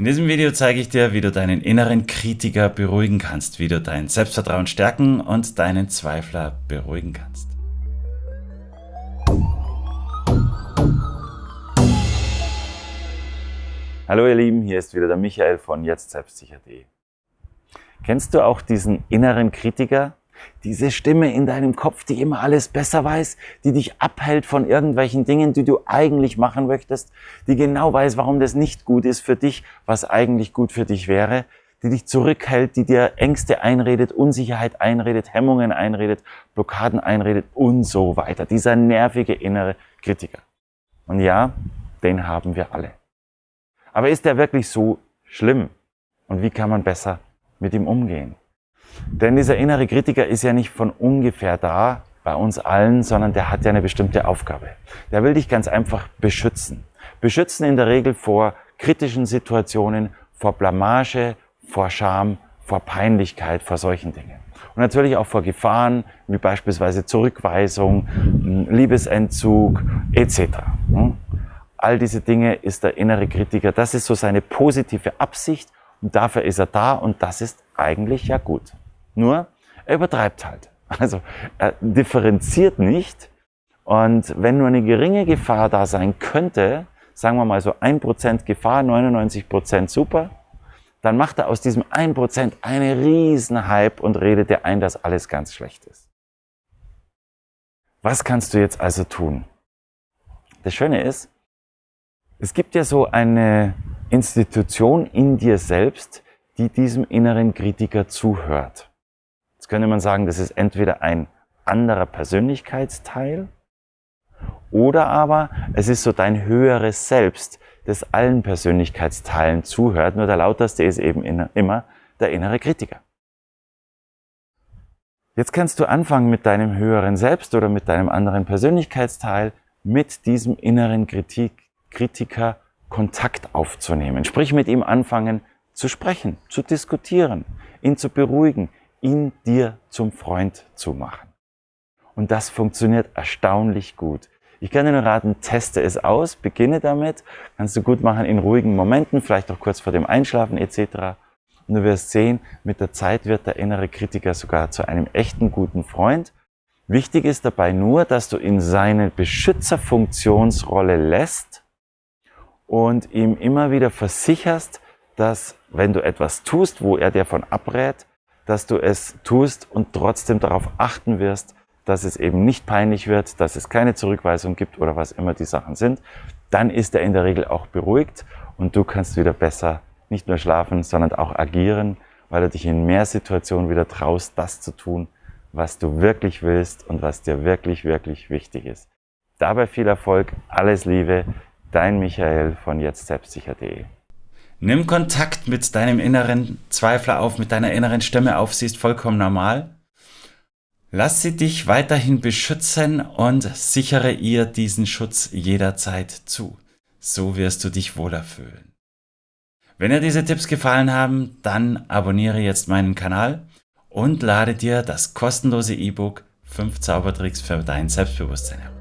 In diesem Video zeige ich dir, wie du deinen inneren Kritiker beruhigen kannst, wie du dein Selbstvertrauen stärken und deinen Zweifler beruhigen kannst. Hallo ihr Lieben, hier ist wieder der Michael von jetzt selbstsicher.de. Kennst du auch diesen inneren Kritiker, diese Stimme in deinem Kopf, die immer alles besser weiß, die dich abhält von irgendwelchen Dingen, die du eigentlich machen möchtest, die genau weiß, warum das nicht gut ist für dich, was eigentlich gut für dich wäre, die dich zurückhält, die dir Ängste einredet, Unsicherheit einredet, Hemmungen einredet, Blockaden einredet und so weiter. Dieser nervige innere Kritiker. Und ja, den haben wir alle. Aber ist der wirklich so schlimm? Und wie kann man besser mit ihm umgehen? Denn dieser innere Kritiker ist ja nicht von ungefähr da bei uns allen, sondern der hat ja eine bestimmte Aufgabe. Der will dich ganz einfach beschützen. Beschützen in der Regel vor kritischen Situationen, vor Blamage, vor Scham, vor Peinlichkeit, vor solchen Dingen. Und natürlich auch vor Gefahren, wie beispielsweise Zurückweisung, Liebesentzug etc. All diese Dinge ist der innere Kritiker. Das ist so seine positive Absicht und dafür ist er da und das ist eigentlich ja gut. Nur, er übertreibt halt. Also er differenziert nicht und wenn nur eine geringe Gefahr da sein könnte, sagen wir mal so 1% Gefahr, 99% super, dann macht er aus diesem 1% eine riesen Hype und redet dir ein, dass alles ganz schlecht ist. Was kannst du jetzt also tun? Das Schöne ist, es gibt ja so eine Institution in dir selbst, die diesem inneren Kritiker zuhört. Jetzt könnte man sagen, das ist entweder ein anderer Persönlichkeitsteil oder aber es ist so dein höheres Selbst, das allen Persönlichkeitsteilen zuhört, nur der lauteste ist eben immer der innere Kritiker. Jetzt kannst du anfangen mit deinem höheren Selbst oder mit deinem anderen Persönlichkeitsteil mit diesem inneren Kritik, Kritiker Kontakt aufzunehmen. Sprich mit ihm anfangen zu sprechen, zu diskutieren, ihn zu beruhigen, ihn dir zum Freund zu machen. Und das funktioniert erstaunlich gut. Ich kann dir nur raten, teste es aus, beginne damit, kannst du gut machen in ruhigen Momenten, vielleicht auch kurz vor dem Einschlafen etc. Und du wirst sehen, mit der Zeit wird der innere Kritiker sogar zu einem echten guten Freund. Wichtig ist dabei nur, dass du in seine Beschützerfunktionsrolle lässt und ihm immer wieder versicherst, dass wenn du etwas tust, wo er dir von abrät, dass du es tust und trotzdem darauf achten wirst, dass es eben nicht peinlich wird, dass es keine Zurückweisung gibt oder was immer die Sachen sind, dann ist er in der Regel auch beruhigt und du kannst wieder besser nicht nur schlafen, sondern auch agieren, weil du dich in mehr Situationen wieder traust, das zu tun, was du wirklich willst und was dir wirklich, wirklich wichtig ist. Dabei viel Erfolg, alles Liebe, Dein Michael von jetztselbstsicher.de. Nimm Kontakt mit deinem inneren Zweifler auf, mit deiner inneren Stimme auf, sie ist vollkommen normal. Lass sie dich weiterhin beschützen und sichere ihr diesen Schutz jederzeit zu. So wirst du dich wohler fühlen. Wenn dir diese Tipps gefallen haben, dann abonniere jetzt meinen Kanal und lade dir das kostenlose E-Book 5 Zaubertricks für dein Selbstbewusstsein herunter.